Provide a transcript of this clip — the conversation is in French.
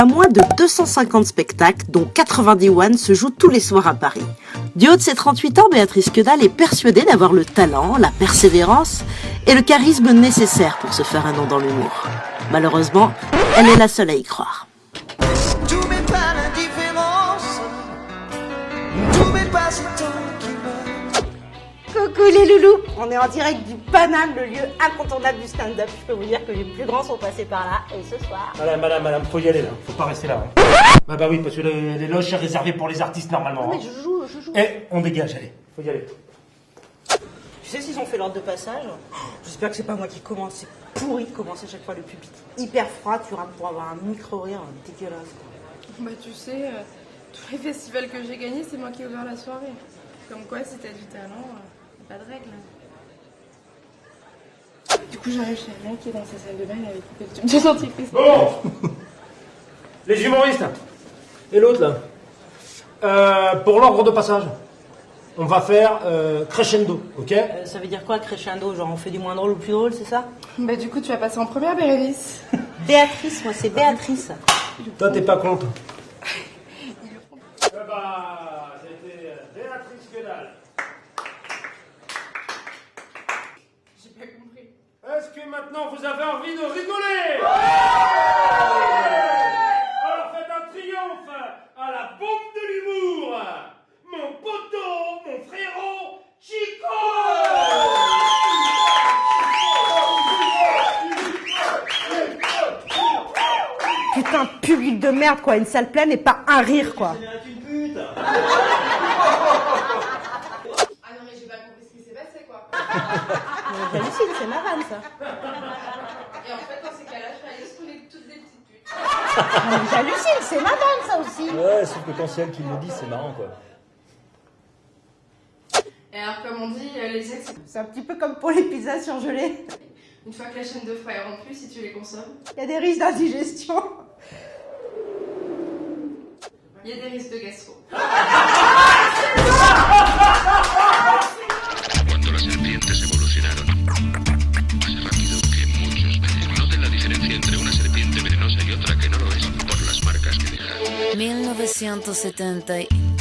Pas moins de 250 spectacles, dont 90 one, se jouent tous les soirs à Paris. Du haut de ses 38 ans, Béatrice Quedal est persuadée d'avoir le talent, la persévérance et le charisme nécessaires pour se faire un nom dans l'humour. Malheureusement, elle est la seule à y croire. Coucou les loulous On est en direct du Paname, le lieu incontournable du stand-up. Je peux vous dire que les plus grands sont passés par là. Et ce soir... Madame, madame, madame, faut y aller là. Faut pas rester là. Hein. Bah bah oui, parce que les, les loges sont réservées pour les artistes normalement. Non, mais hein. je joue, je joue. Eh, on dégage, allez. Faut y aller. Tu sais s'ils ont fait l'ordre de passage? J'espère que c'est pas moi qui commence. C'est pourri de commencer chaque fois le public. Hyper froid, tu rames pour avoir un micro-rire dégueulasse. Bah tu sais, euh, tous les festivals que j'ai gagnés, c'est moi qui ai ouvert la soirée. Comme quoi, si t'as du talent, euh, pas de règles. Du coup, j'arrive chez un mec qui est dans sa salle de bain, il avait coupé le tube de dentifrice. Bon Les humoristes Et l'autre là Euh, Pour l'ordre de passage, on va faire euh, crescendo, ok? Euh, ça veut dire quoi, crescendo? Genre on fait du moins drôle au plus drôle, c'est ça? Bah du coup, tu vas passer en première, Bérénice. Béatrice, moi c'est Béatrice. Toi, t'es pas contre bah, c'était Béatrice Guedal. J'ai pas compris. Est-ce que maintenant vous avez envie de rigoler. Alors faites un triomphe à la bombe de l'humour. Mon poteau, mon frérot, Chico. Putain, public de merde quoi, une salle pleine et pas un rire quoi. Ah non, mais j'ai pas compris ce qui s'est passé, quoi. J'hallucine, c'est ma vanne ça. Et en fait, dans ces cas-là, je vais aller saouler toutes des petites putes. Mais J'hallucine, c'est ma vanne ça aussi. Ouais, sauf que quand c'est elle qui le dit, c'est marrant quoi. Et alors, comme on dit, euh, les ex, C'est un petit peu comme pour les pizzas surgelées. une fois que la chaîne de froid est rompue, si tu les consommes, Il y a des risques d'indigestion. il y a des risques de gastro. 1970